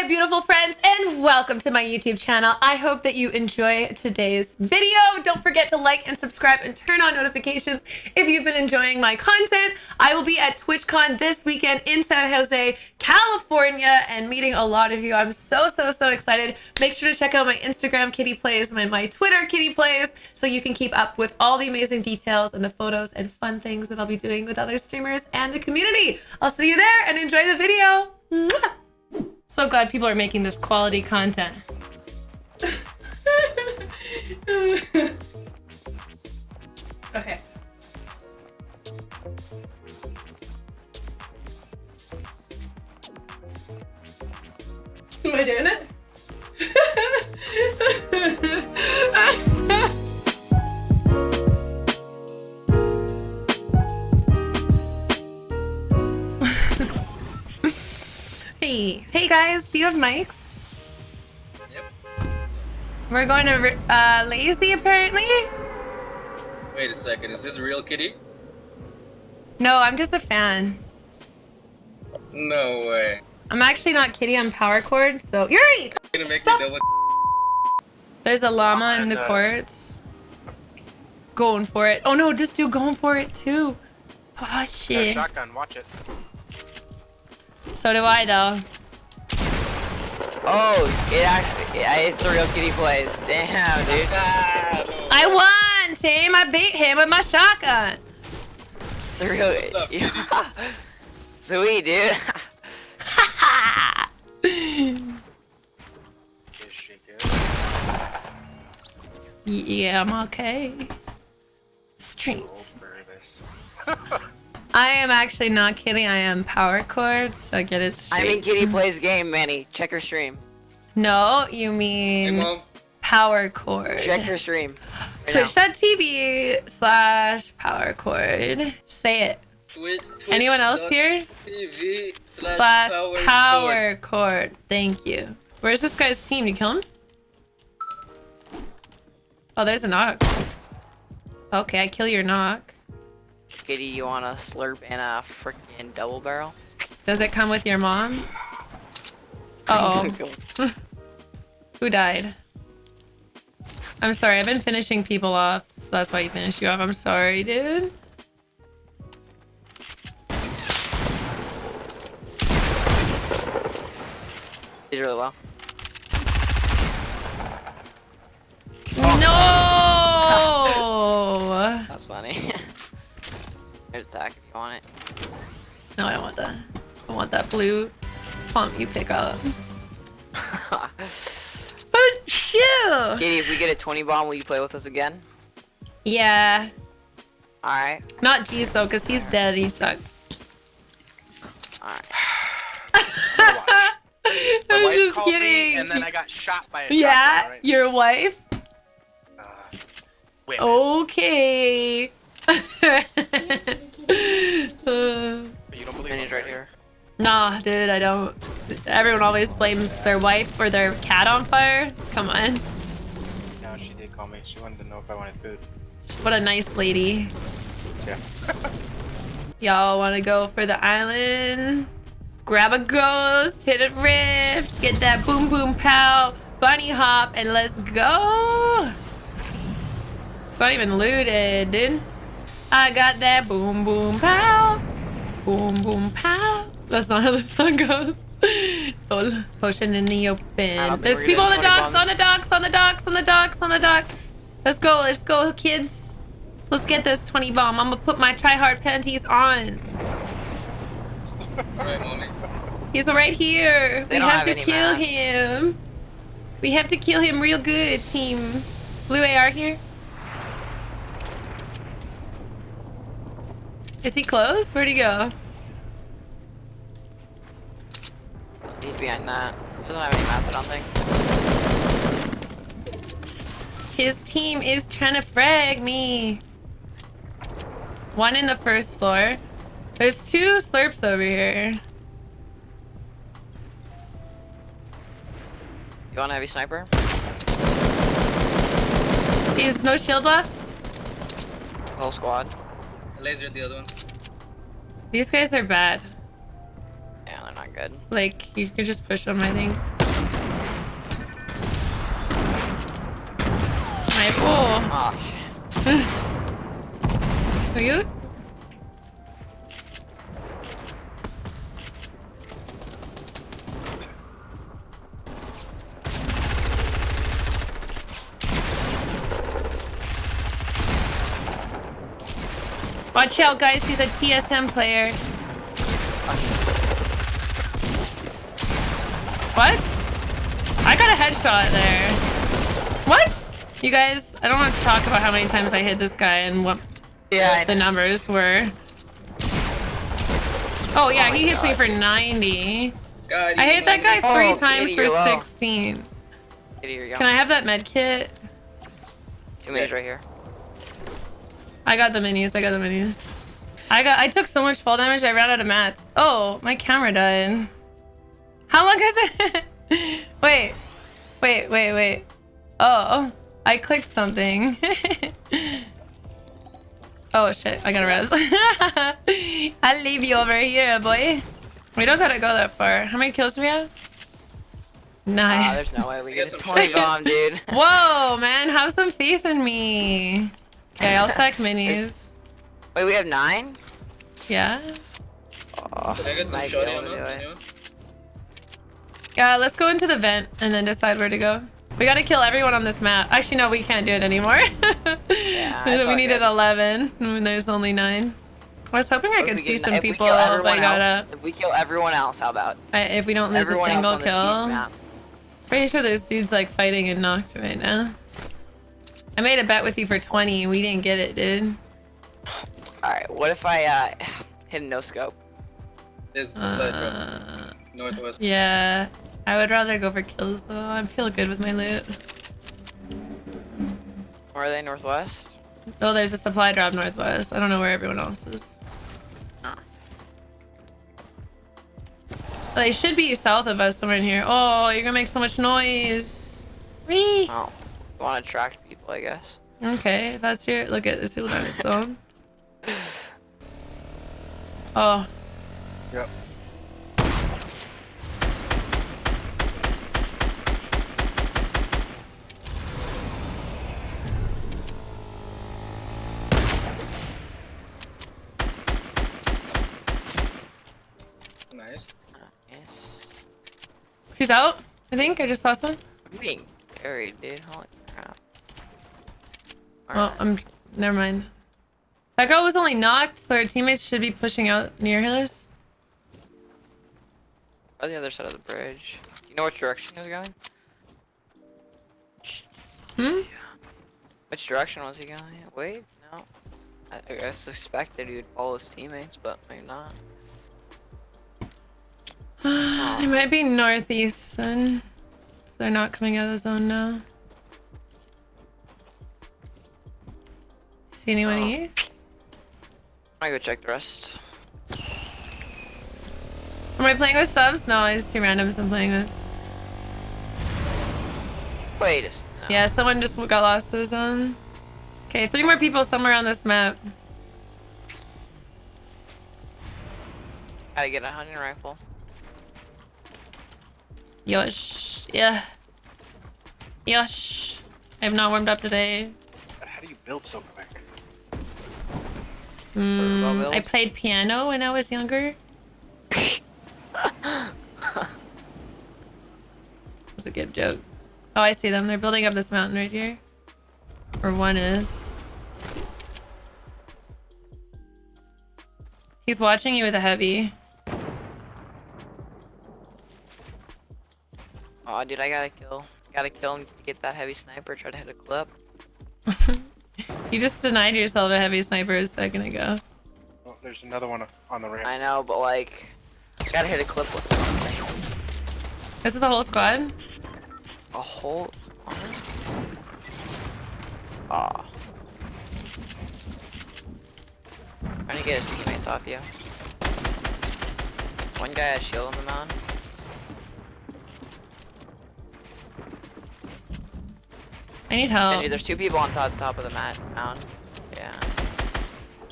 my beautiful friends, and welcome to my YouTube channel. I hope that you enjoy today's video. Don't forget to like and subscribe and turn on notifications if you've been enjoying my content. I will be at TwitchCon this weekend in San Jose, California, and meeting a lot of you. I'm so, so, so excited. Make sure to check out my Instagram, Kitty Plays, and my Twitter, Kitty Plays, so you can keep up with all the amazing details and the photos and fun things that I'll be doing with other streamers and the community. I'll see you there and enjoy the video. Mwah! So glad people are making this quality content. okay. Am I doing it? Guys, do you have mics? Yep. We're going to uh, Lazy apparently. Wait a second, is this a real kitty? No, I'm just a fan. No way. I'm actually not Kitty, I'm Power Chord, so Yuri! Gonna make Stop. double There's a llama in the courts. Going for it. Oh no, this dude going for it too. Oh Got a shit. shotgun, watch it. So do I though. Oh, it actually, yeah, it's the real kitty plays. Damn, dude. I won, team. I beat him with my shotgun. It's the real. up. Yeah. Sweet, dude. Is she good? yeah, I'm okay. Streets. Go for this. I am actually not kidding. I am Power Chord, so I get it straight. I mean, kitty plays game, Manny. Check her stream. no, you mean mom. Power Chord. Check her stream. Right. Twitch.tv slash Power Chord. Say it. Twitch, Anyone else here? TV slash, slash power, power cord. Thank you. Where's this guy's team? You kill him? Oh, there's a knock. Okay, I kill your knock. Kitty, you want a slurp and a freaking double barrel? Does it come with your mom? Uh oh. Who died? I'm sorry, I've been finishing people off, so that's why you finished you off. I'm sorry, dude. Did really well. There's attack if you want it. No, I don't want that. I want that blue pump you pick up. Achoo! Kitty, if we get a 20 bomb, will you play with us again? Yeah. Alright. Not G's though, because he's dead. He sucked. Alright. Gonna watch. My I'm wife just called me, kidding. and then I got shot by a yeah, shotgun, right? your wife? Uh. Oh. Okay. Uh, you don't believe Manny's right here. nah, dude, I don't. Everyone always blames their wife or their cat on fire. Come on. No, she did call me. She wanted to know if I wanted food. What a nice lady. Yeah. Y'all want to go for the island? Grab a ghost, hit a rift, get that boom boom pow, bunny hop, and let's go. It's not even looted, dude. I got that boom boom pow, boom boom pow. That's not how the song goes. Oh, Potion in the open. There's people on the getting 20 docks, on the docks, on the docks, on the docks, on the dock. Let's go, let's go, kids. Let's get this 20 bomb. I'm gonna put my try hard panties on. Alright, mommy. He's right here. They we have, have to kill maps. him. We have to kill him real good, team. Blue AR here. Is he close? Where'd he go? He's behind that. Doesn't have any mats, I don't think. His team is trying to frag me. One in the first floor. There's two slurps over here. You want a heavy sniper? He's no shield left. Whole squad. Laser the other one. These guys are bad. Yeah, they're not good. Like, you could just push him, I think. My oh, Oh shit. are you? Watch out, guys. He's a TSM player. What? I got a headshot there. What? You guys, I don't want to talk about how many times I hit this guy and what Yeah, the numbers were. Oh yeah, Oh he hits me for 90. God, I hit that guy three Oh, times for 16. Here. Can I have that med kit? Two minis right here. I got the minis. I got the minis. I got. I took so much fall damage. I ran out of mats. Oh, my camera died. How long has it? wait, wait, wait, wait. Oh, I clicked something. oh shit! I gotta res. I'll leave you over here, boy. We don't gotta go that far. How many kills do we have? Ah, Nine. there's no way we Get get a 20 bomb, dude. Whoa, man, have some faith in me. Okay, I'll stack minis. Wait, we have nine? Yeah. Oh, Can I get some might be shotty able on that? Yeah. Yeah, let's go into the vent and then decide where to go. We gotta kill everyone on this map. Actually, no, we can't do it anymore. it's we all needed good. 11 when there's only 9. I was hoping I could see get- some if we people kill if I everyone got else- up. If we kill everyone else, how about? I, if we don't lose everyone a single on this huge kill. Pretty sure there's dudes like fighting and knocked right now. I made a bet with you for 20. and We didn't get it, dude. Alright, what if I uh, hit a no scope? There's blood. Uh, northwest. yeah. I would rather go for kills though. I feel good with my loot. Where are they? Northwest? Oh, there's a supply drop northwest. I don't know where everyone else is. Oh. They should be south of us somewhere in here. Oh, you're gonna make so much noise. Whee! Oh, you want to attract people, I guess. Okay, if that's your look at this people down the zone. Oh, Yep. Nice. Yes. she's out. I think I just saw some. I'm being carried, dude. Holy crap. Well, Alright. I'm. Never mind. That girl was only knocked, so her teammates should be pushing out near us. on the other side of the bridge. Do you know which direction he was going? Hmm. Which direction was he going? Wait, no. I, I suspected he would follow his teammates, but maybe not. It might be northeast, and they're not coming out of the zone now. See anyone Oh. east? I'm go check the rest. Am I playing with subs? No, it's two randoms I'm playing with. Wait, no. Yeah, someone just got lost to the zone. Okay, three more people somewhere on this map. Gotta get a hunting rifle. Yosh. Yeah. Yosh. I have not warmed up today. How do you build so quick? Mm, I played piano when I was younger. That's a good joke. Oh, I see them. They're building up this mountain right here. Or one is. He's watching you with a heavy. Oh, dude, I gotta kill. Gotta kill him to get that heavy sniper. Try to hit a clip. You just denied yourself a heavy sniper a second ago. Oh, there's another one on the ramp. I know, but like, gotta hit a clip with something. This is a whole squad. A whole. Ah. Trying to get his teammates off you. One guy has shield on the mound. I need And help. dude, there's two people on top top of the mat mound. Yeah.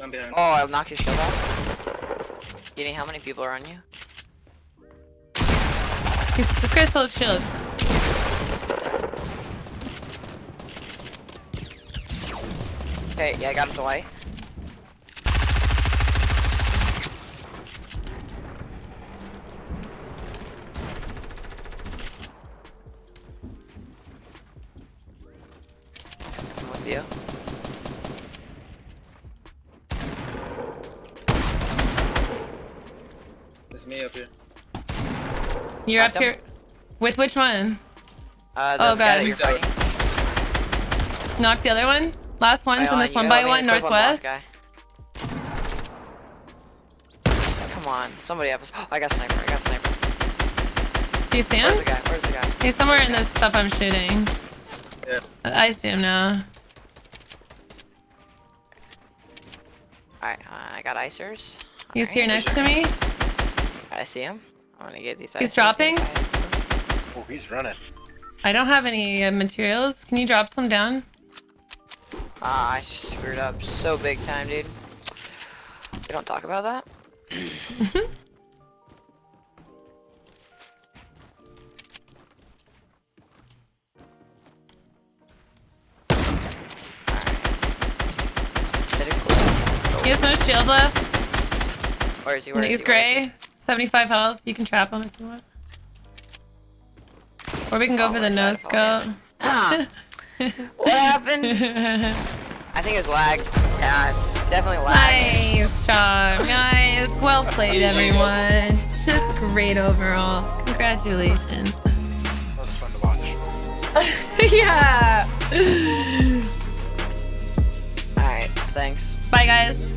I'm behind. Oh, I knocked his shield off. Getting how many people are on you? He's, this guy's still has shield. Okay, yeah, I got him to white. Me up here. You're up here. With which one? Uh, the Oh, guy God. that you're Moved out. fighting. Knock the other one. Last one's Right in on, this one by one equip on the last northwest. Come on, somebody have us. I got a sniper. I got a sniper. Do you see him? Where's the guy? Where's the guy? He's somewhere in the stuff I'm shooting. Yeah. I I see him now. Alright, uh, I got icers. He's here Alright, next to me. I see him. I'm gonna get these. He's dropping? Oh, he's running. I don't have any uh, materials. Can you drop some down? Ah, I screwed up so big time, dude. We don't talk about that. Alright. Did it cool. He has no shield left. Where is he? Where is He's he? Where is he? Gray. 75 health. You can trap him if you want. Or we can go Oh for the my no scope. What happened? I think it's lag. Yeah, definitely lag. nice job, guys. Well played, everyone. Just great overall. Congratulations. That was fun to watch. yeah. Alright, thanks. Bye, guys.